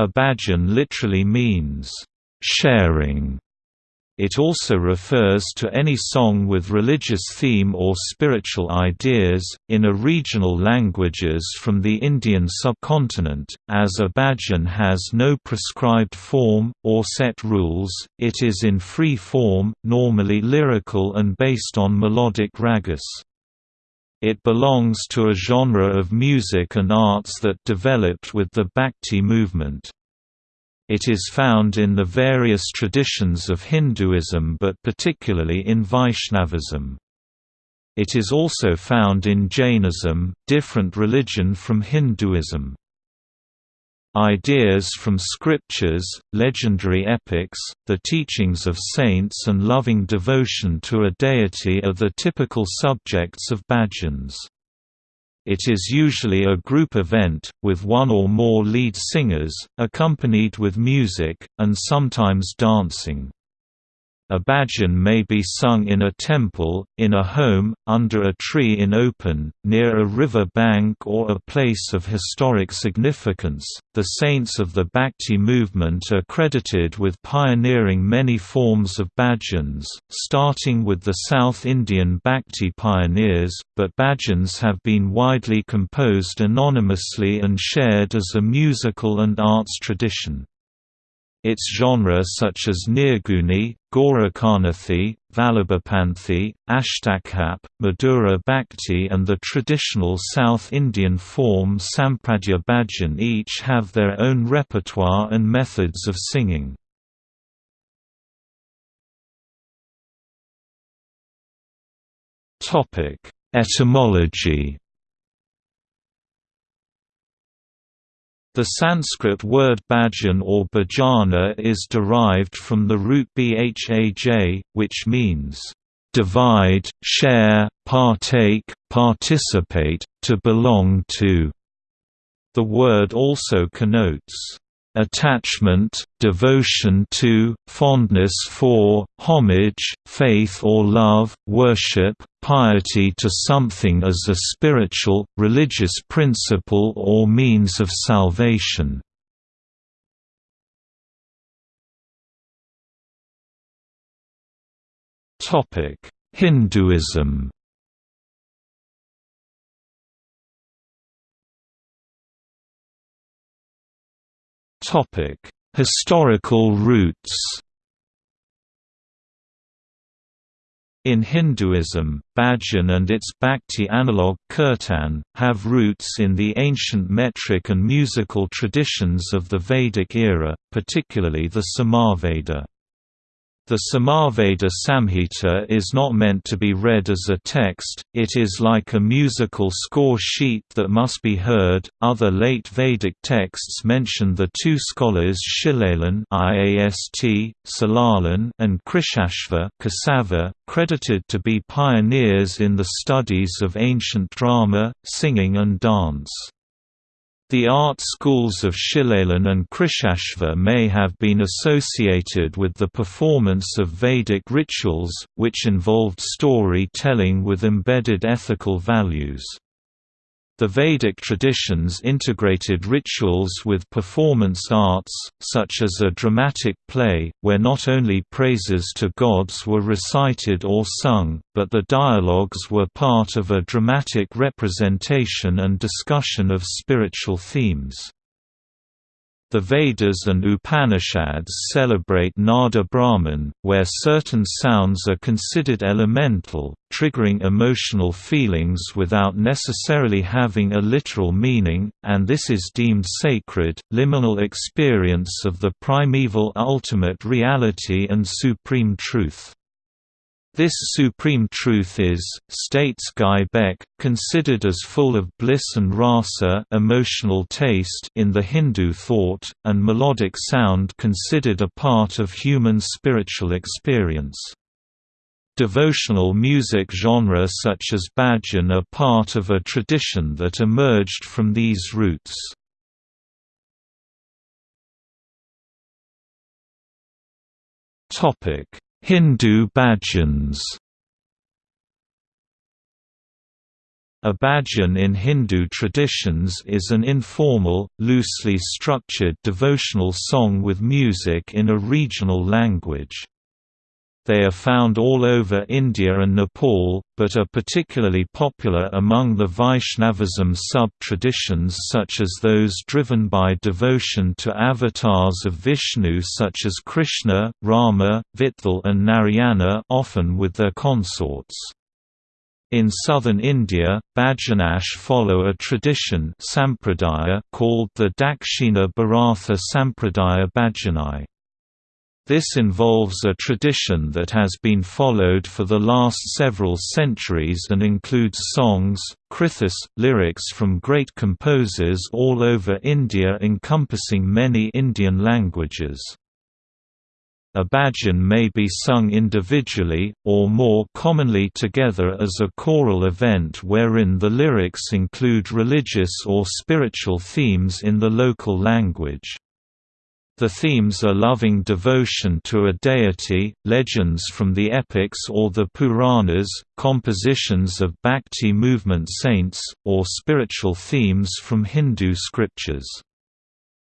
A bhajan literally means, "...sharing", it also refers to any song with religious theme or spiritual ideas, in a regional languages from the Indian subcontinent, as a has no prescribed form, or set rules, it is in free form, normally lyrical and based on melodic ragas. It belongs to a genre of music and arts that developed with the Bhakti movement. It is found in the various traditions of Hinduism but particularly in Vaishnavism. It is also found in Jainism, different religion from Hinduism. Ideas from scriptures, legendary epics, the teachings of saints and loving devotion to a deity are the typical subjects of bhajans. It is usually a group event, with one or more lead singers, accompanied with music, and sometimes dancing. A bhajan may be sung in a temple, in a home, under a tree in open, near a river bank or a place of historic significance. The saints of the Bhakti movement are credited with pioneering many forms of bhajans, starting with the South Indian Bhakti pioneers, but bhajans have been widely composed anonymously and shared as a musical and arts tradition. Its genre such as Nirguni, Gorakhanathi, Vallabhapanthi, Ashtachhap, Madhura Bhakti and the traditional South Indian form Sampradaya Bhajan each have their own repertoire and methods of singing. Etymology The Sanskrit word bhajan or bhajana is derived from the root bhaj, which means, "...divide, share, partake, participate, to belong to." The word also connotes, attachment, devotion to, fondness for, homage, faith or love, worship, piety to something as a spiritual, religious principle or means of salvation. Hinduism Historical roots. In Hinduism, bhajan and its Bhakti analogue kirtan, have roots in the ancient metric and musical traditions of the Vedic era, particularly the Samaveda. The Samaveda Samhita is not meant to be read as a text, it is like a musical score sheet that must be heard. Other late Vedic texts mention the two scholars Shilalan IAST, Salalan and Krishashva Kesava, credited to be pioneers in the studies of ancient drama, singing and dance. The art schools of Shilalan and Krishashva may have been associated with the performance of Vedic rituals, which involved story-telling with embedded ethical values. The Vedic traditions integrated rituals with performance arts, such as a dramatic play, where not only praises to gods were recited or sung, but the dialogues were part of a dramatic representation and discussion of spiritual themes. The Vedas and Upanishads celebrate Nada Brahman, where certain sounds are considered elemental, triggering emotional feelings without necessarily having a literal meaning, and this is deemed sacred, liminal experience of the primeval ultimate reality and supreme truth. This supreme truth is, states Guy Beck, considered as full of bliss and rasa emotional taste in the Hindu thought, and melodic sound considered a part of human spiritual experience. Devotional music genre such as bhajan are part of a tradition that emerged from these roots. Topic Hindu bhajans A bhajan in Hindu traditions is an informal, loosely structured devotional song with music in a regional language. They are found all over India and Nepal, but are particularly popular among the Vaishnavism sub-traditions such as those driven by devotion to avatars of Vishnu such as Krishna, Rama, Vitthal and Narayana often with their consorts. In southern India, Bhajanash follow a tradition sampradaya called the Dakshina Bharatha Sampradaya Bhajanai. This involves a tradition that has been followed for the last several centuries and includes songs, krithis, lyrics from great composers all over India encompassing many Indian languages. A bhajan may be sung individually, or more commonly together as a choral event wherein the lyrics include religious or spiritual themes in the local language. The themes are loving devotion to a deity, legends from the epics or the Puranas, compositions of bhakti movement saints, or spiritual themes from Hindu scriptures.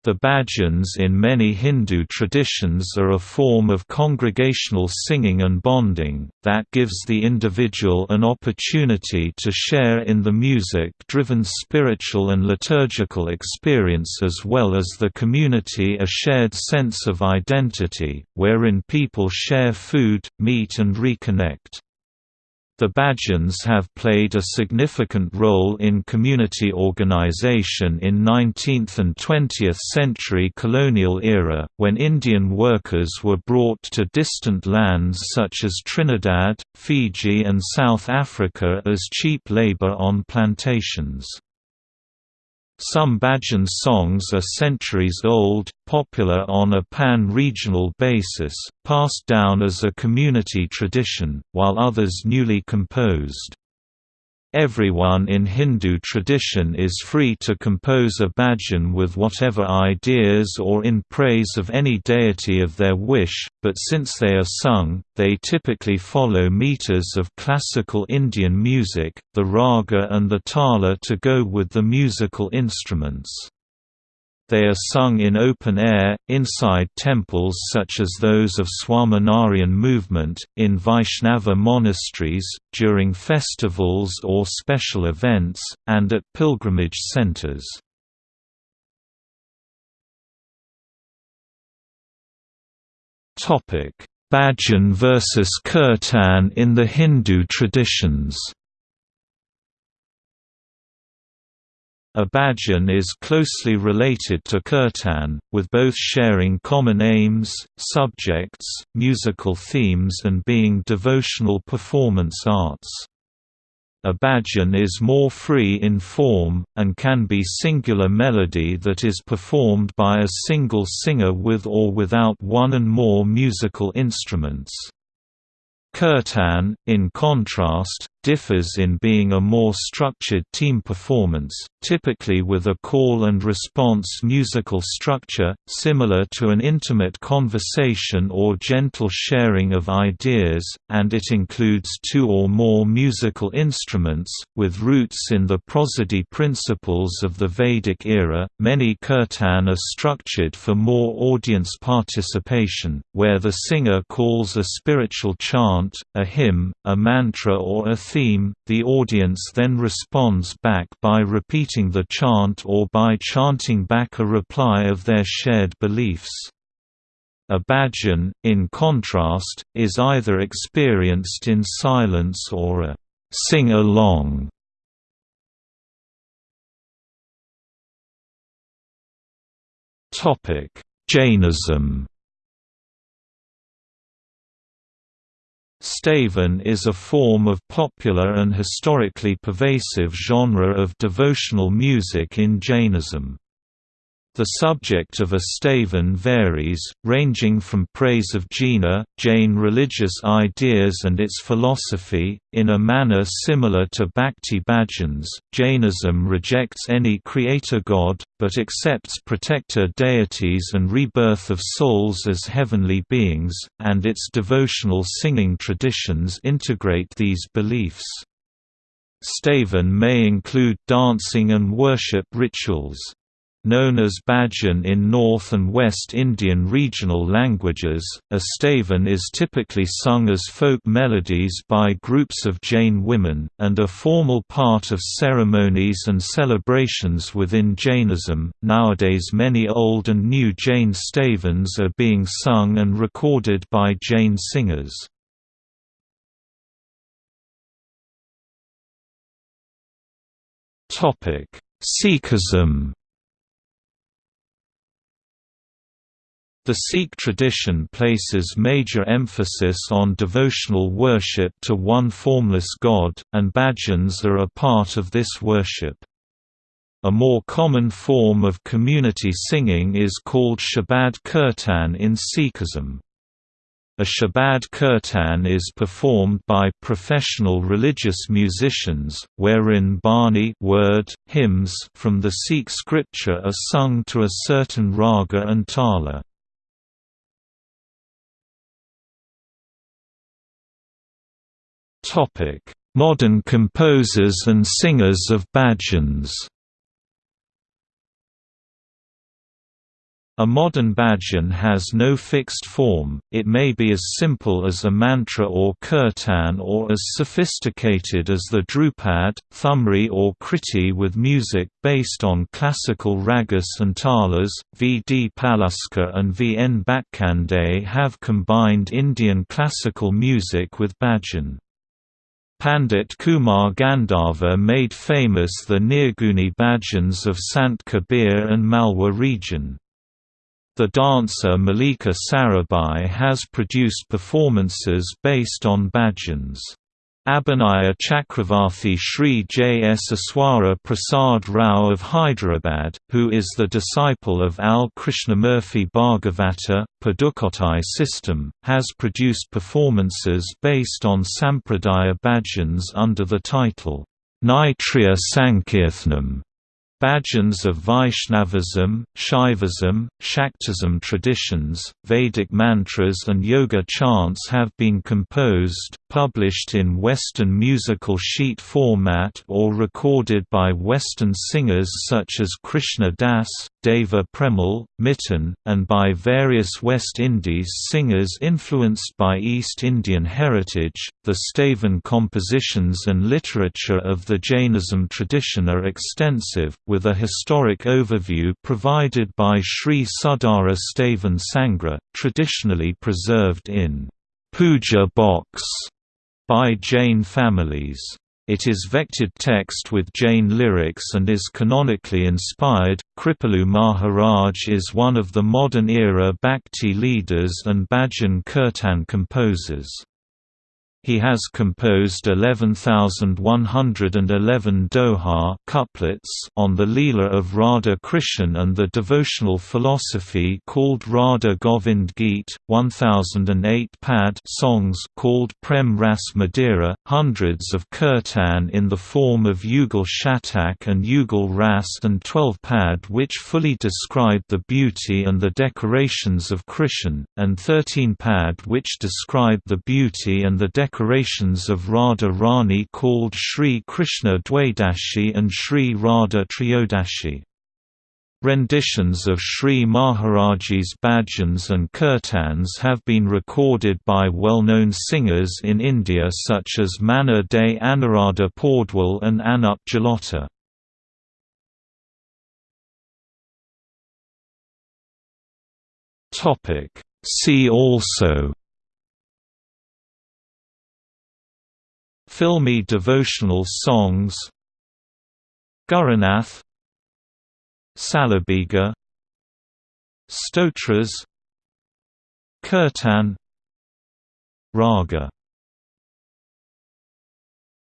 The bhajans in many Hindu traditions are a form of congregational singing and bonding, that gives the individual an opportunity to share in the music-driven spiritual and liturgical experience as well as the community a shared sense of identity, wherein people share food, meet and reconnect. The Bhajans have played a significant role in community organization in 19th and 20th century colonial era, when Indian workers were brought to distant lands such as Trinidad, Fiji and South Africa as cheap labor on plantations. Some Bhajan songs are centuries old, popular on a pan-regional basis, passed down as a community tradition, while others newly composed. Everyone in Hindu tradition is free to compose a bhajan with whatever ideas or in praise of any deity of their wish, but since they are sung, they typically follow meters of classical Indian music, the raga and the tala to go with the musical instruments. They are sung in open air, inside temples such as those of Swaminarayan movement, in Vaishnava monasteries, during festivals or special events, and at pilgrimage centers. Bhajan versus Kirtan in the Hindu traditions A bhajan is closely related to kirtan, with both sharing common aims, subjects, musical themes and being devotional performance arts. A bhajan is more free in form, and can be singular melody that is performed by a single singer with or without one and more musical instruments. Kirtan, in contrast, differs in being a more structured team performance, typically with a call and response musical structure, similar to an intimate conversation or gentle sharing of ideas, and it includes two or more musical instruments, with roots in the prosody principles of the Vedic era. Many kirtan are structured for more audience participation, where the singer calls a spiritual chant, a hymn, a mantra or a theme, the audience then responds back by repeating the chant or by chanting back a reply of their shared beliefs. A bhajan, in contrast, is either experienced in silence or a sing-along. Jainism Stavan is a form of popular and historically pervasive genre of devotional music in Jainism. The subject of a stavan varies, ranging from praise of Jina, Jain religious ideas and its philosophy, in a manner similar to Bhakti bhajans. Jainism rejects any creator god, but accepts protector deities and rebirth of souls as heavenly beings, and its devotional singing traditions integrate these beliefs. Stavan may include dancing and worship rituals. Known as Bhajan in North and West Indian regional languages, a stavan is typically sung as folk melodies by groups of Jain women, and a formal part of ceremonies and celebrations within Jainism. Nowadays, many old and new Jain stavans are being sung and recorded by Jain singers. Sikhism The Sikh tradition places major emphasis on devotional worship to one formless god, and bhajans are a part of this worship. A more common form of community singing is called Shabad Kirtan in Sikhism. A Shabad Kirtan is performed by professional religious musicians, wherein Bani word, hymns from the Sikh scripture are sung to a certain raga and tala. Modern composers and singers of bhajans A modern bhajan has no fixed form, it may be as simple as a mantra or kirtan or as sophisticated as the dhrupad, Thumri or Kriti with music based on classical ragas and talas. V. D. Paluskar and V. N. Bhatkhande have combined Indian classical music with bhajan. Pandit Kumar Gandharva made famous the Nirguni bhajans of Sant Kabir and Malwa region. The dancer Mallika Sarabhai has produced performances based on bhajans. Abhinaya Chakravarthi Sri J. S. Eswara Prasad Rao of Hyderabad, who is the disciple of Al Krishnamurthy Bhagavata, Pudukkottai system, has produced performances based on Sampradaya bhajans under the title, Naitriya Sankirthanam. Bhajans of Vaishnavism, Shaivism, Shaktism traditions, Vedic mantras and yoga chants have been composed, published in Western musical sheet format or recorded by Western singers such as Krishna Das, Deva Premal, Miten, and by various West Indies singers influenced by East Indian heritage. The Stavan compositions and literature of the Jainism tradition are extensive, with a historic overview provided by Sri Sudara Stavan Sangra, traditionally preserved in Puja Box by Jain families. It is vected text with Jain lyrics and is canonically inspired. Kripalu Maharaj is one of the modern era Bhakti leaders and Bhajan Kirtan composers. He has composed 11,111 doha couplets on the Leela of Radha Krishan and the devotional philosophy called Radha Govind Geet, 1008 pad songs called Prem Ras Madira, hundreds of kirtan in the form of Yugal Shatak and Yugal Ras and 12 pad which fully describe the beauty and the decorations of Krishan, and 13 pad which describe the beauty and the decorations decorations of Radha Rani called Sri Krishna Dwadashi and Sri Radha Triyodashi. Renditions of Sri Maharaj's bhajans and kirtans have been recorded by well-known singers in India such as Manna Dey Anuradha Paudwal and Anup Jalota. See also Filmy devotional songs. Guranath Salabiga Stotras. Kirtan. Raga